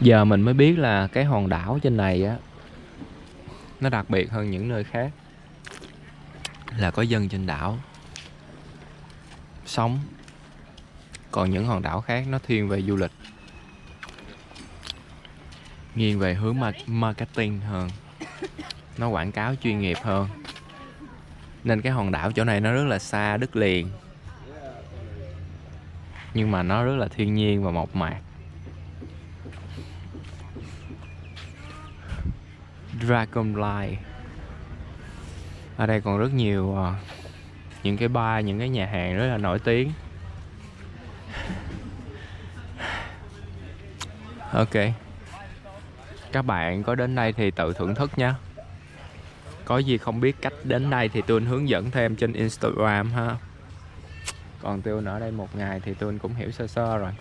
giờ mình mới biết là cái hòn đảo trên này á, nó đặc biệt hơn những nơi khác. Là có dân trên đảo sống, còn những hòn đảo khác nó thiên về du lịch. Nghiêng về hướng marketing hơn. Nó quảng cáo chuyên nghiệp hơn. Nên cái hòn đảo chỗ này nó rất là xa đất liền. Nhưng mà nó rất là thiên nhiên và mộc mạc. Dragonfly ở đây còn rất nhiều uh, những cái bar những cái nhà hàng rất là nổi tiếng. Ok. Các bạn có đến đây thì tự thưởng thức nhé có gì không biết cách đến đây thì tôi hướng dẫn thêm trên instagram ha. Còn tôi ở đây một ngày thì tôi cũng hiểu sơ sơ rồi.